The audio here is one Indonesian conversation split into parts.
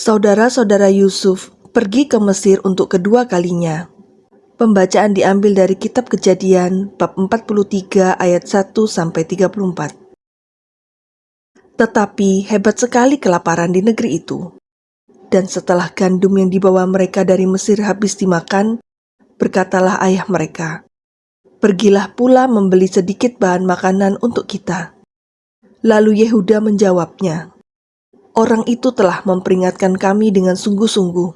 Saudara-saudara Yusuf pergi ke Mesir untuk kedua kalinya. Pembacaan diambil dari kitab Kejadian bab 43 ayat 1 sampai 34. Tetapi hebat sekali kelaparan di negeri itu. Dan setelah gandum yang dibawa mereka dari Mesir habis dimakan, berkatalah ayah mereka, Pergilah pula membeli sedikit bahan makanan untuk kita. Lalu Yehuda menjawabnya, Orang itu telah memperingatkan kami dengan sungguh-sungguh.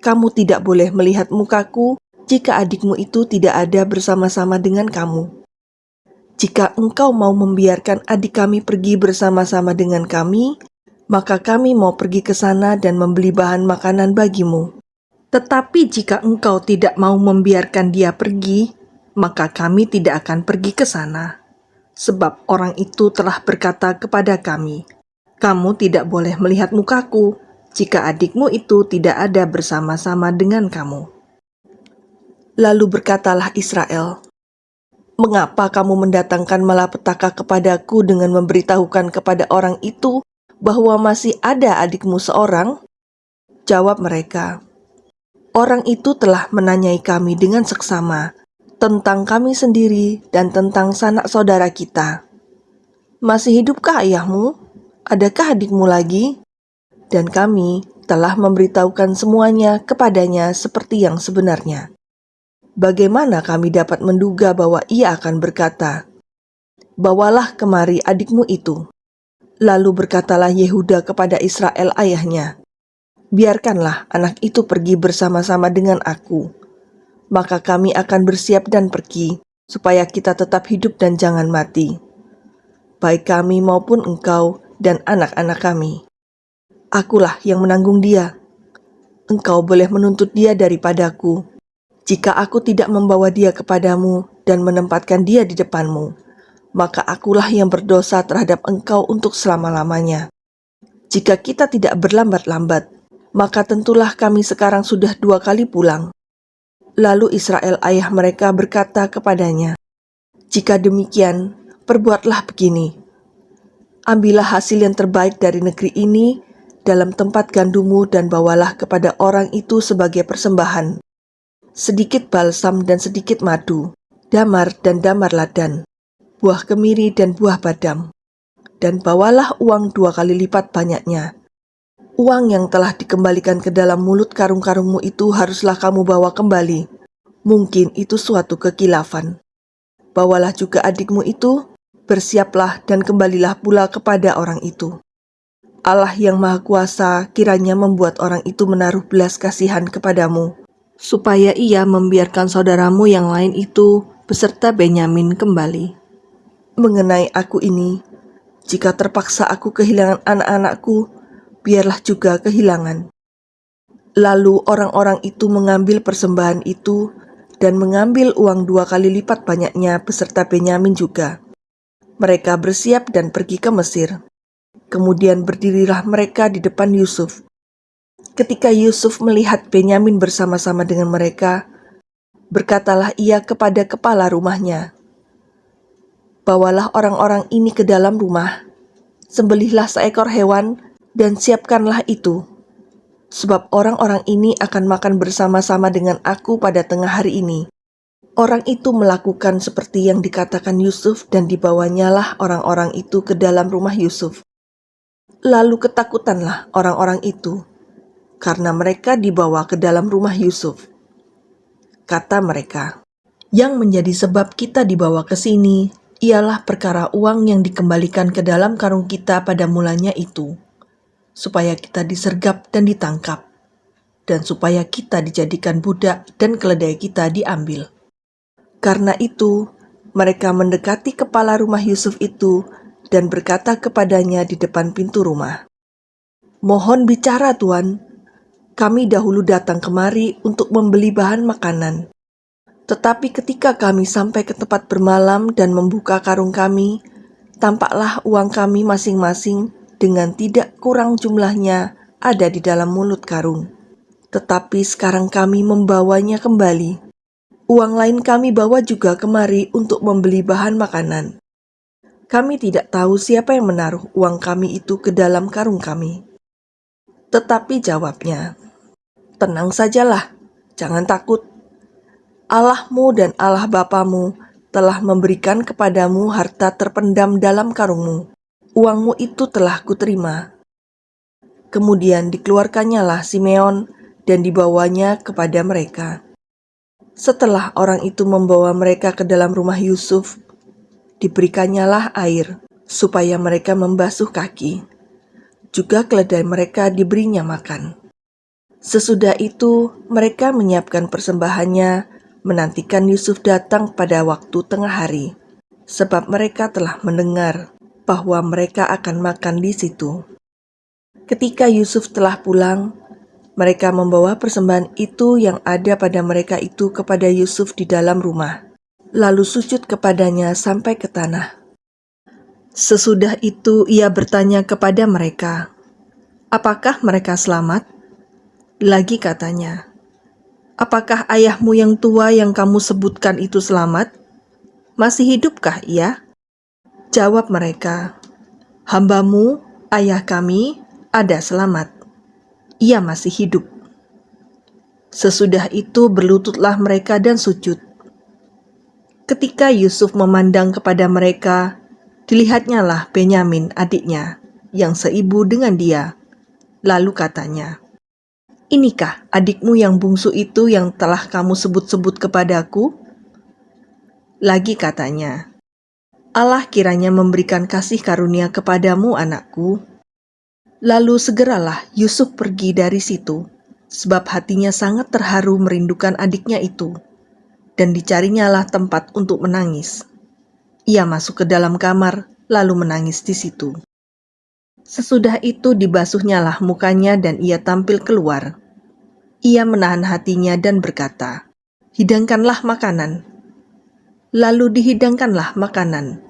Kamu tidak boleh melihat mukaku jika adikmu itu tidak ada bersama-sama dengan kamu. Jika engkau mau membiarkan adik kami pergi bersama-sama dengan kami, maka kami mau pergi ke sana dan membeli bahan makanan bagimu. Tetapi jika engkau tidak mau membiarkan dia pergi, maka kami tidak akan pergi ke sana. Sebab orang itu telah berkata kepada kami, "Kamu tidak boleh melihat mukaku jika adikmu itu tidak ada bersama-sama dengan kamu." Lalu berkatalah Israel, "Mengapa kamu mendatangkan malapetaka kepadaku dengan memberitahukan kepada orang itu bahwa masih ada adikmu seorang?" Jawab mereka, "Orang itu telah menanyai kami dengan seksama." tentang kami sendiri dan tentang sanak saudara kita. Masih hidupkah ayahmu? Adakah adikmu lagi? Dan kami telah memberitahukan semuanya kepadanya seperti yang sebenarnya. Bagaimana kami dapat menduga bahwa ia akan berkata, Bawalah kemari adikmu itu. Lalu berkatalah Yehuda kepada Israel ayahnya, Biarkanlah anak itu pergi bersama-sama dengan aku, maka kami akan bersiap dan pergi, supaya kita tetap hidup dan jangan mati. Baik kami maupun engkau dan anak-anak kami. Akulah yang menanggung dia. Engkau boleh menuntut dia daripadaku. Jika aku tidak membawa dia kepadamu dan menempatkan dia di depanmu, maka akulah yang berdosa terhadap engkau untuk selama-lamanya. Jika kita tidak berlambat-lambat, maka tentulah kami sekarang sudah dua kali pulang Lalu Israel ayah mereka berkata kepadanya, "Jika demikian, perbuatlah begini: Ambillah hasil yang terbaik dari negeri ini dalam tempat gandumu dan bawalah kepada orang itu sebagai persembahan. Sedikit balsam dan sedikit madu, damar dan damar ladan, buah kemiri dan buah badam. Dan bawalah uang dua kali lipat banyaknya, Uang yang telah dikembalikan ke dalam mulut karung-karungmu itu haruslah kamu bawa kembali. Mungkin itu suatu kekilafan. Bawalah juga adikmu itu, bersiaplah dan kembalilah pula kepada orang itu. Allah yang Maha Kuasa kiranya membuat orang itu menaruh belas kasihan kepadamu, supaya ia membiarkan saudaramu yang lain itu beserta Benyamin kembali. Mengenai aku ini, jika terpaksa aku kehilangan anak-anakku, biarlah juga kehilangan. Lalu orang-orang itu mengambil persembahan itu dan mengambil uang dua kali lipat banyaknya beserta Benyamin juga. Mereka bersiap dan pergi ke Mesir. Kemudian berdirilah mereka di depan Yusuf. Ketika Yusuf melihat Benyamin bersama-sama dengan mereka, berkatalah ia kepada kepala rumahnya, Bawalah orang-orang ini ke dalam rumah, sembelihlah seekor hewan dan siapkanlah itu. Sebab orang-orang ini akan makan bersama-sama dengan aku pada tengah hari ini. Orang itu melakukan seperti yang dikatakan Yusuf dan dibawanya lah orang-orang itu ke dalam rumah Yusuf. Lalu ketakutanlah orang-orang itu, karena mereka dibawa ke dalam rumah Yusuf. Kata mereka, yang menjadi sebab kita dibawa ke sini ialah perkara uang yang dikembalikan ke dalam karung kita pada mulanya itu supaya kita disergap dan ditangkap, dan supaya kita dijadikan budak dan keledai kita diambil. Karena itu, mereka mendekati kepala rumah Yusuf itu dan berkata kepadanya di depan pintu rumah, Mohon bicara Tuan, kami dahulu datang kemari untuk membeli bahan makanan. Tetapi ketika kami sampai ke tempat bermalam dan membuka karung kami, tampaklah uang kami masing-masing dengan tidak kurang jumlahnya ada di dalam mulut karung. Tetapi sekarang kami membawanya kembali. Uang lain kami bawa juga kemari untuk membeli bahan makanan. Kami tidak tahu siapa yang menaruh uang kami itu ke dalam karung kami. Tetapi jawabnya, Tenang sajalah, jangan takut. Allahmu dan Allah Bapamu telah memberikan kepadamu harta terpendam dalam karungmu. Uangmu itu telah kuterima. Kemudian dikeluarkannyalah Simeon dan dibawanya kepada mereka. Setelah orang itu membawa mereka ke dalam rumah Yusuf, diberikannya air supaya mereka membasuh kaki. Juga keledai mereka diberinya makan. Sesudah itu, mereka menyiapkan persembahannya, menantikan Yusuf datang pada waktu tengah hari, sebab mereka telah mendengar bahwa mereka akan makan di situ. Ketika Yusuf telah pulang, mereka membawa persembahan itu yang ada pada mereka itu kepada Yusuf di dalam rumah, lalu sujud kepadanya sampai ke tanah. Sesudah itu ia bertanya kepada mereka, "Apakah mereka selamat?" Lagi katanya, Apakah ayahmu yang tua yang kamu sebutkan itu selamat? Masih hidupkah ia? Jawab mereka, Hambamu, ayah kami, ada selamat. Ia masih hidup. Sesudah itu berlututlah mereka dan sujud. Ketika Yusuf memandang kepada mereka, dilihatnya lah Benyamin adiknya, yang seibu dengan dia. Lalu katanya, Inikah adikmu yang bungsu itu yang telah kamu sebut-sebut kepadaku? Lagi katanya, Allah kiranya memberikan kasih karunia kepadamu anakku. Lalu segeralah Yusuf pergi dari situ, sebab hatinya sangat terharu merindukan adiknya itu, dan dicarinyalah tempat untuk menangis. Ia masuk ke dalam kamar, lalu menangis di situ. Sesudah itu dibasuhnyalah mukanya dan ia tampil keluar. Ia menahan hatinya dan berkata, Hidangkanlah makanan. Lalu dihidangkanlah makanan.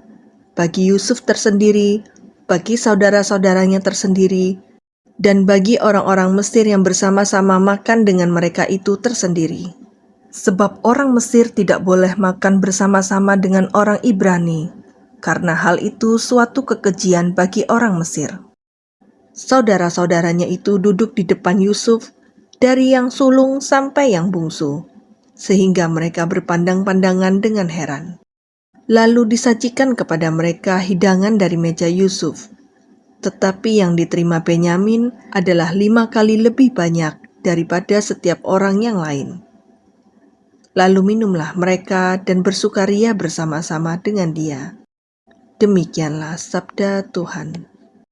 Bagi Yusuf tersendiri, bagi saudara-saudaranya tersendiri, dan bagi orang-orang Mesir yang bersama-sama makan dengan mereka itu tersendiri. Sebab orang Mesir tidak boleh makan bersama-sama dengan orang Ibrani, karena hal itu suatu kekejian bagi orang Mesir. Saudara-saudaranya itu duduk di depan Yusuf, dari yang sulung sampai yang bungsu, sehingga mereka berpandang-pandangan dengan heran. Lalu disajikan kepada mereka hidangan dari meja Yusuf, tetapi yang diterima Benyamin adalah lima kali lebih banyak daripada setiap orang yang lain. Lalu minumlah mereka dan bersukaria bersama-sama dengan dia. Demikianlah sabda Tuhan.